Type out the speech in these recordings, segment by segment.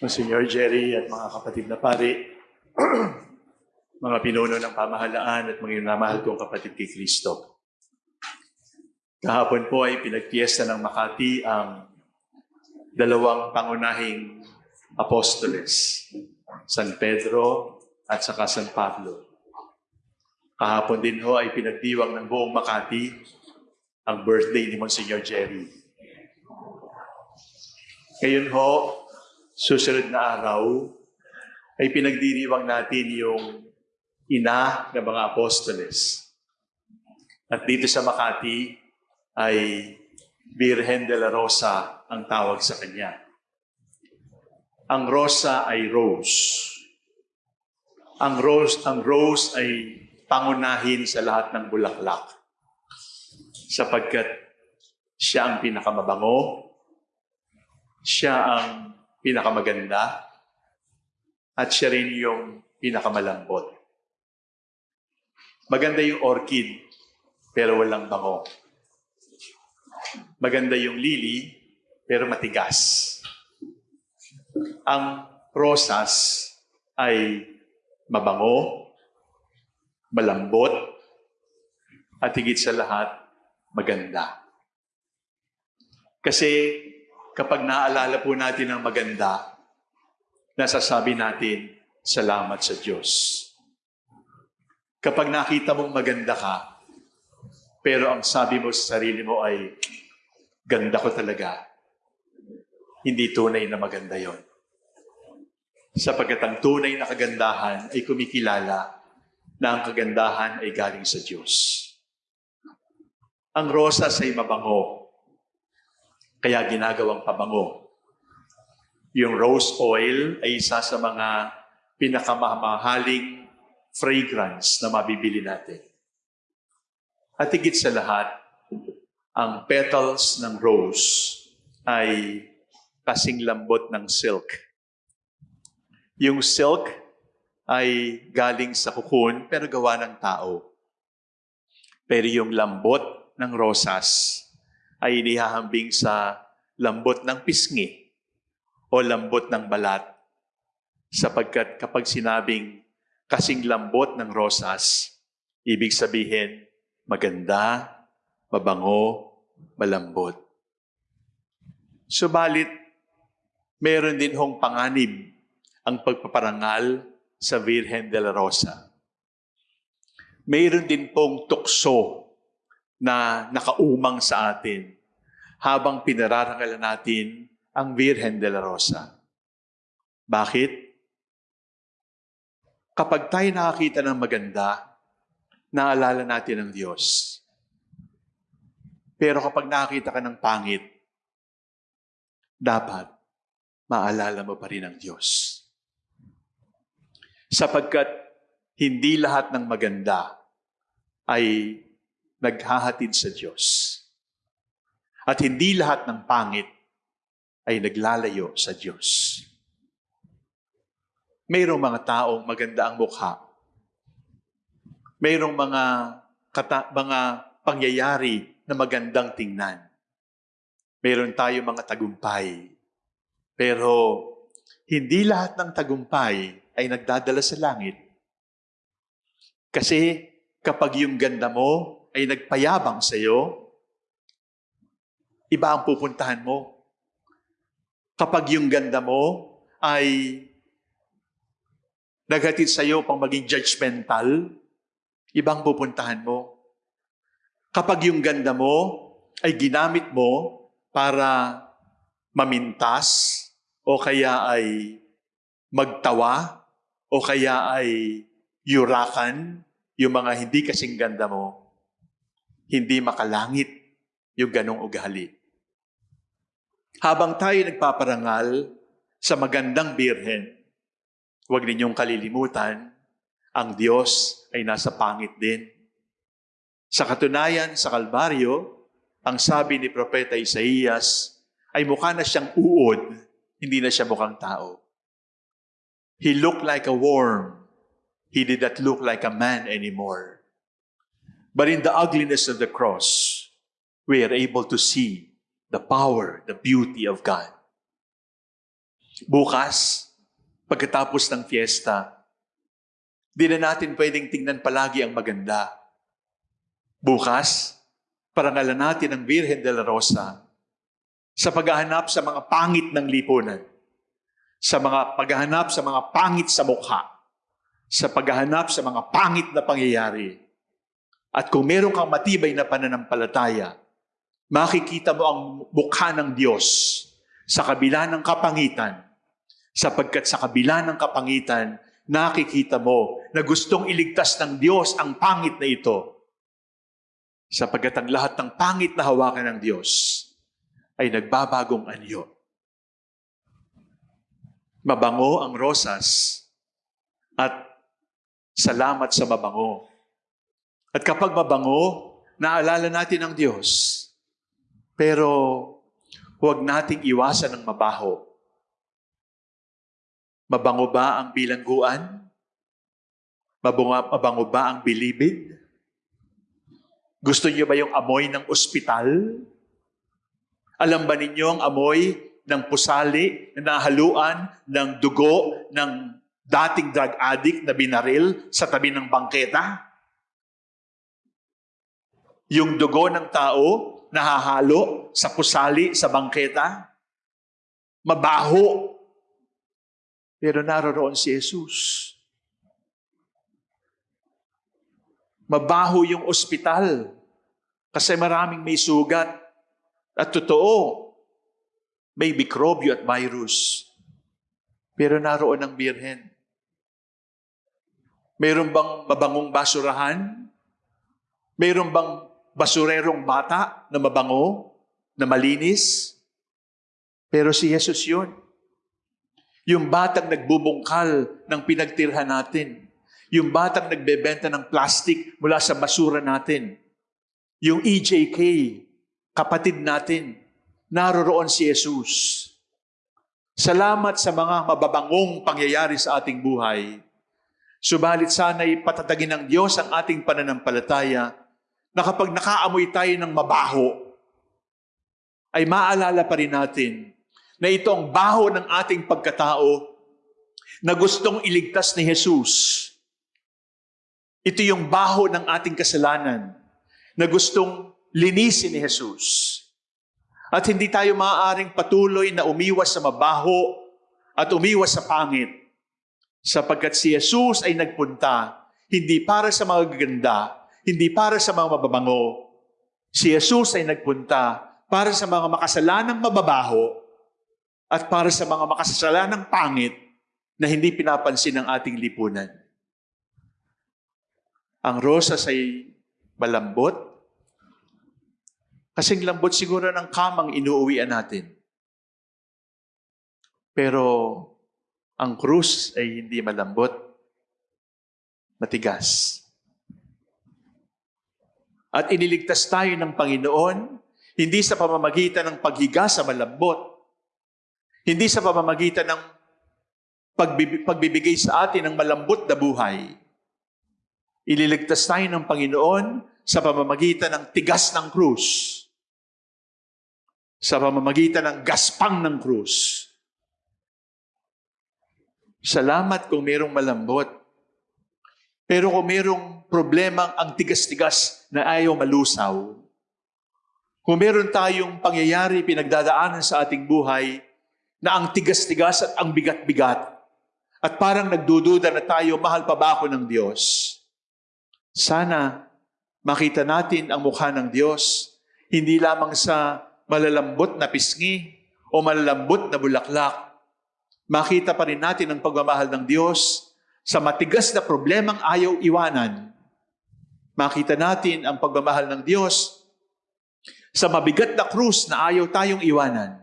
Monsignor Jerry at mga kapatid na pari, mga pinuno ng pamahalaan at mga namahal kong kapatid kay Kristo. Kahapon po ay pinagpiesta ng Makati ang dalawang pangunahing apostoles, San Pedro at saka San Pablo. Kahapon din ho ay pinagdiwang ng buong Makati ang birthday ni Monsignor Jerry. Ngayon ho, susunod na araw, ay pinagdiriwang natin yung ina ng mga apostoles. At dito sa Makati ay Virgen de la Rosa ang tawag sa kanya. Ang Rosa ay rose. Ang rose, ang rose ay pangunahin sa lahat ng bulaklak. Sapagkat siya ang pinakamabango, siya ang pinakamaganda, at siya rin yung pinakamalambot. Maganda yung orchid, pero walang bango. Maganda yung lily, pero matigas. Ang rosas ay mabango, malambot, at higit sa lahat, maganda. Kasi kapag naaalala po natin ang maganda, nasasabi natin, salamat sa Diyos. Kapag nakita mong maganda ka, pero ang sabi mo sa sarili mo ay, ganda ko talaga, hindi tunay na maganda yon. Sapagkat ang tunay na kagandahan ay kumikilala na ang kagandahan ay galing sa Diyos. Ang rosas ay mabango, kaya ginagawang pabango. Yung rose oil ay isa sa mga pinakamamahaling fragrance na mabibili natin. At higit sa lahat, ang petals ng rose ay kasing lambot ng silk. Yung silk ay galing sa kukun pero gawa ng tao. Pero yung lambot ng rosas ay inihahambing sa lambot ng pisngi o lambot ng balat. Sapagkat kapag sinabing kasing lambot ng rosas, ibig sabihin maganda, mabango, malambot. Subalit, meron din hong panganib ang pagpaparangal sa Virgen de la Rosa. Mayroon din pong tukso na nakaumang sa atin habang pinararangalan natin ang Virgen de la Rosa. Bakit? Kapag tayo nakakita ng maganda, naalala natin ang Diyos. Pero kapag nakakita ka ng pangit, dapat maalala mo pa rin ang Diyos. Sapagkat hindi lahat ng maganda ay naghahatid sa Diyos. At hindi lahat ng pangit ay naglalayo sa Diyos. Mayroong mga taong maganda ang mukha. Mayroong mga, kata, mga pangyayari na magandang tingnan. Mayroon tayo mga tagumpay. Pero hindi lahat ng tagumpay ay nagdadala sa langit. Kasi kapag yung ganda mo ay nagpayabang sa iyo, iba ang pupuntahan mo. Kapag yung ganda mo ay naghatid sa iyo pang maging judgmental, ibang pupuntahan mo. Kapag yung ganda mo ay ginamit mo para mamintas o kaya ay magtawa o kaya ay yurakan yung mga hindi kasing ganda mo, hindi makalangit yung ganong ugali. Habang tayo nagpaparangal sa magandang birhen, huwag ninyong kalilimutan, ang Diyos ay nasa pangit din. Sa katunayan, sa Kalbaryo, ang sabi ni Propeta Isaías ay mukha na siyang uod, hindi na siya mukhang tao. He looked like a worm. He did not look like a man anymore. But in the ugliness of the cross, we are able to see the power, the beauty of God. Bukas, pagkatapos ng fiesta, di na natin pwedeng tingnan palagi ang maganda. Bukas, parangalan natin ang Virgen de la Rosa sa paghahanap sa mga pangit ng lipunan, sa mga paghahanap sa mga pangit sa mukha, sa paghahanap sa mga pangit na pangyayari. At kung meron kang matibay na pananampalataya, makikita mo ang mukha ng Diyos sa kabila ng kapangitan, sapagkat sa kabila ng kapangitan, nakikita mo na gustong iligtas ng Diyos ang pangit na ito. Sapagkat ang lahat ng pangit na hawakan ng Diyos ay nagbabagong anyo. Mabango ang rosas at salamat sa mabango. At kapag mabango, naalala natin ang Diyos. Pero huwag nating iwasan ng mabaho. Mabango ba ang bilangguan? Mabango ba ang bilibid? Gusto niyo ba yung amoy ng ospital? Alam ba ninyo ang amoy ng pusali na nahaluan ng dugo ng dating drug addict na binaril sa tabi ng bangketa? Yung dugo ng tao nahahalo sa pusali sa bangketa? Mabaho. Pero naroroon si Jesus. Mabaho yung ospital kasi maraming may sugat. At totoo, may mikrobyo at virus. Pero naroon ang birhen. Mayroon bang mabangong basurahan? Mayroon bang basurerong bata na mabango, na malinis? Pero si Jesus yun. Yung batang nagbubungkal ng pinagtirhan natin. Yung batang nagbebenta ng plastic mula sa basura natin. Yung EJK, kapatid natin, naroroon si Jesus. Salamat sa mga mababangong pangyayari sa ating buhay. Subalit sana'y patatagin ng Diyos ang ating pananampalataya na kapag nakaamoy tayo ng mabaho, ay maalala pa rin natin na ito ang baho ng ating pagkatao na gustong iligtas ni Jesus. Ito yung baho ng ating kasalanan na gustong linisin ni Jesus. At hindi tayo maaaring patuloy na umiwas sa mabaho at umiwas sa pangit sapagkat si Jesus ay nagpunta hindi para sa mga gaganda, hindi para sa mga mababango. Si Jesus ay nagpunta para sa mga makasalanang mababaho at para sa mga makasalanang pangit na hindi pinapansin ng ating lipunan. Ang rosas ay malambot. Kasing lambot siguro ng kamang inuuwian natin. Pero ang krus ay hindi malambot, matigas. At iniligtas tayo ng Panginoon, hindi sa pamamagitan ng paghiga sa malambot, hindi sa pamamagitan ng pagbib- pagbibigay sa atin ng malambot na buhay. Ililigtas tayo ng Panginoon sa pamamagitan ng tigas ng krus. Sa pamamagitan ng gaspang ng krus. Salamat kung mayroong malambot. Pero kung mayroong problemang ang tigas-tigas na ayaw malusaw, kung meron tayong pangyayari pinagdadaanan sa ating buhay na ang tigas-tigas at ang bigat-bigat, at parang nagdududa na tayo, mahal pa ba ako ng Diyos? Sana makita natin ang mukha ng Diyos, hindi lamang sa malalambot na pisngi o malalambot na bulaklak. Makita pa rin natin ang pagmamahal ng Diyos sa matigas na problemang ayaw iwanan. Makita natin ang pagmamahal ng Diyos sa mabigat na krus na ayaw tayong iwanan.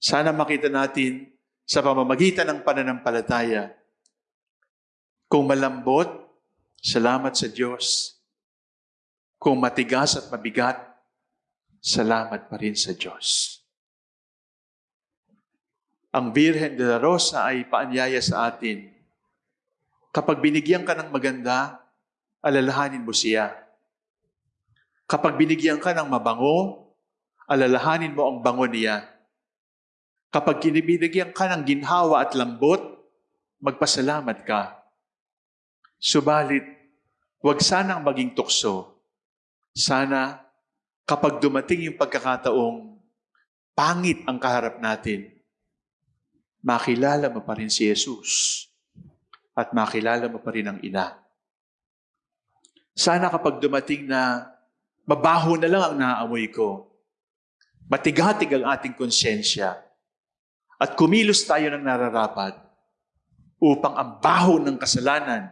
Sana makita natin sa pamamagitan ng pananampalataya. Kung malambot, salamat sa Diyos. Kung matigas at mabigat, salamat pa rin sa Diyos. Ang Virgen de la Rosa ay paanyaya sa atin. Kapag binigyan ka ng maganda, alalahanin mo siya. Kapag binigyan ka ng mabango, alalahanin mo ang bango niya. Kapag kinibinigyan ka ng ginhawa at lambot, magpasalamat ka. Subalit, huwag sanang maging tukso. Sana, kapag dumating yung pagkakataong pangit ang kaharap natin, makilala mo pa rin si Jesus at makilala mo pa rin ang ina. Sana kapag dumating na mabaho na lang ang naamoy ko, matigatig ang ating konsyensya, at kumilos tayo ng nararapat upang ang baho ng kasalanan,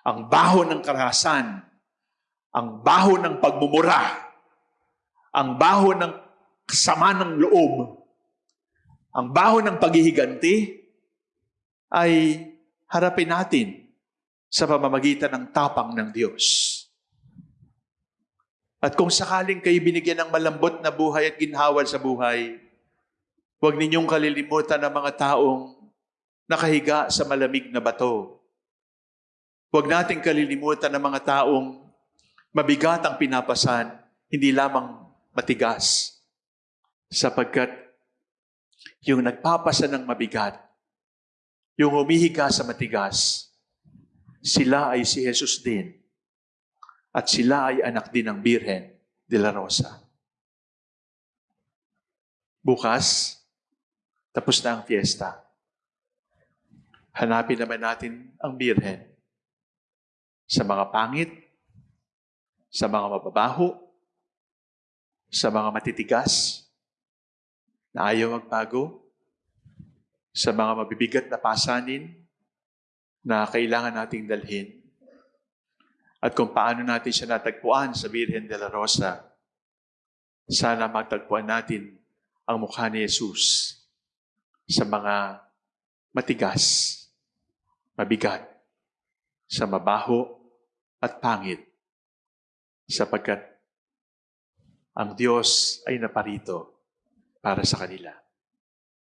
ang baho ng karahasan, ang baho ng pagmumura, ang baho ng sama ng loob, ang baho ng paghihiganti, ay harapin natin sa pamamagitan ng tapang ng Diyos. At kung sakaling kayo binigyan ng malambot na buhay at ginhawal sa buhay, huwag ninyong kalilimutan ang mga taong nakahiga sa malamig na bato. Huwag nating kalilimutan ang mga taong mabigat ang pinapasan, hindi lamang matigas. Sapagkat yung nagpapasa ng mabigat, yung humihiga sa matigas, sila ay si Jesus din. At sila ay anak din ng Birhen de la Rosa. Bukas, tapos na ang fiesta. Hanapin naman natin ang Birhen sa mga pangit, sa mga mababaho, sa mga matitigas, na ayaw magbago, sa mga mabibigat na pasanin na kailangan nating dalhin, at kung paano natin siya natagpuan sa Birhen de la Rosa, sana matagpuan natin ang mukha ni Jesus sa mga matigas, mabigat, sa mabaho at pangit, sapagkat ang Diyos ay naparito para sa kanila.